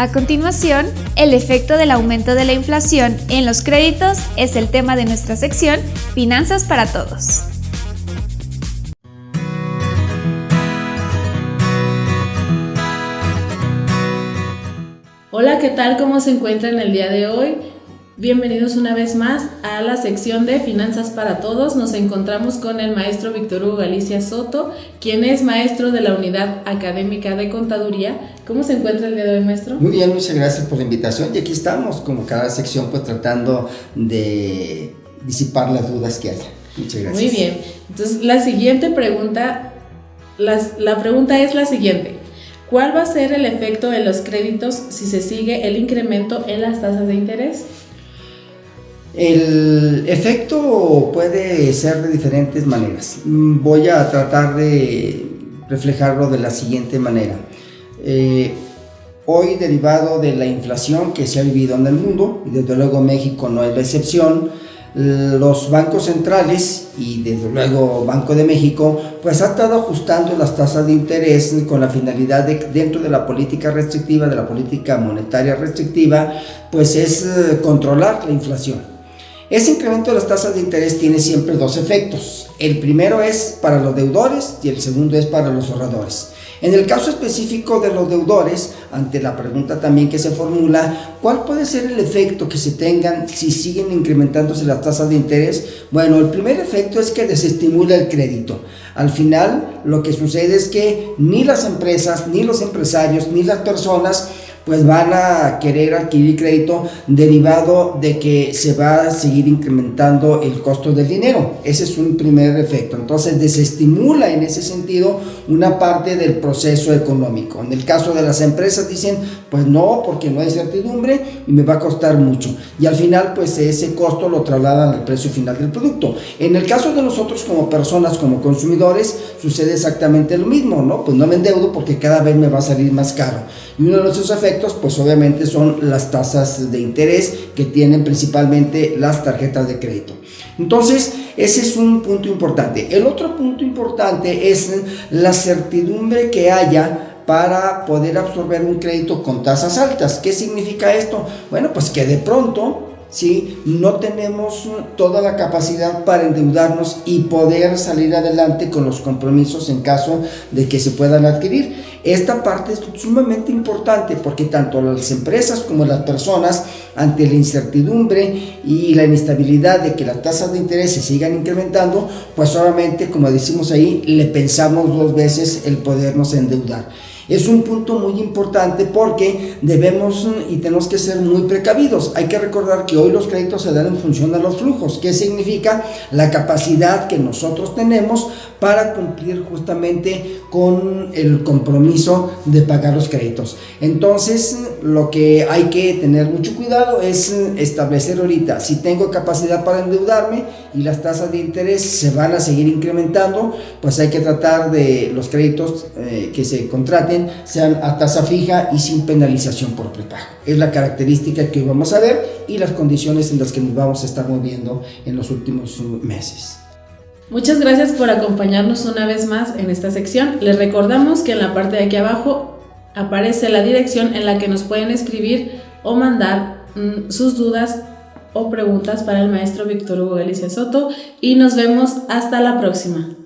A continuación, el efecto del aumento de la inflación en los créditos es el tema de nuestra sección Finanzas para Todos. Hola, ¿qué tal? ¿Cómo se encuentran el día de hoy? Bienvenidos una vez más a la sección de Finanzas para Todos. Nos encontramos con el maestro Víctor Hugo Galicia Soto, quien es maestro de la Unidad Académica de Contaduría. ¿Cómo se encuentra el día de hoy, maestro? Muy bien, muchas gracias por la invitación. Y aquí estamos, como cada sección, pues tratando de disipar las dudas que haya. Muchas gracias. Muy bien. Entonces, la siguiente pregunta, la pregunta es la siguiente. ¿Cuál va a ser el efecto de los créditos si se sigue el incremento en las tasas de interés? El efecto puede ser de diferentes maneras. Mm, voy a tratar de reflejarlo de la siguiente manera. Eh, hoy, derivado de la inflación que se ha vivido en el mundo, y desde luego México no es la excepción, los bancos centrales y desde luego Banco de México pues ha estado ajustando las tasas de interés con la finalidad de dentro de la política restrictiva, de la política monetaria restrictiva, pues es eh, controlar la inflación. Ese incremento de las tasas de interés tiene siempre dos efectos. El primero es para los deudores y el segundo es para los ahorradores. En el caso específico de los deudores, ante la pregunta también que se formula, ¿cuál puede ser el efecto que se tengan si siguen incrementándose las tasas de interés? Bueno, el primer efecto es que desestimula el crédito. Al final, lo que sucede es que ni las empresas, ni los empresarios, ni las personas pues van a querer adquirir crédito derivado de que se va a seguir incrementando el costo del dinero. Ese es un primer efecto. Entonces desestimula en ese sentido una parte del proceso económico. En el caso de las empresas dicen, pues no, porque no hay certidumbre y me va a costar mucho. Y al final, pues ese costo lo trasladan al precio final del producto. En el caso de nosotros como personas, como consumidores, sucede exactamente lo mismo, ¿no? Pues no me endeudo porque cada vez me va a salir más caro. Y uno de esos efectos pues obviamente son las tasas de interés que tienen principalmente las tarjetas de crédito. Entonces, ese es un punto importante. El otro punto importante es la certidumbre que haya para poder absorber un crédito con tasas altas. ¿Qué significa esto? Bueno, pues que de pronto ¿sí? no tenemos toda la capacidad para endeudarnos y poder salir adelante con los compromisos en caso de que se puedan adquirir. Esta parte es sumamente importante porque tanto las empresas como las personas ante la incertidumbre y la inestabilidad de que las tasas de interés se sigan incrementando, pues obviamente como decimos ahí, le pensamos dos veces el podernos endeudar. Es un punto muy importante porque debemos y tenemos que ser muy precavidos. Hay que recordar que hoy los créditos se dan en función de los flujos, que significa la capacidad que nosotros tenemos para cumplir justamente con el compromiso de pagar los créditos. Entonces, lo que hay que tener mucho cuidado es establecer ahorita si tengo capacidad para endeudarme y las tasas de interés se van a seguir incrementando, pues hay que tratar de los créditos eh, que se contraten sean a tasa fija y sin penalización por prepago. Es la característica que vamos a ver y las condiciones en las que nos vamos a estar moviendo en los últimos meses. Muchas gracias por acompañarnos una vez más en esta sección. Les recordamos que en la parte de aquí abajo aparece la dirección en la que nos pueden escribir o mandar mm, sus dudas o preguntas para el maestro Víctor Hugo Galicia Soto y nos vemos hasta la próxima.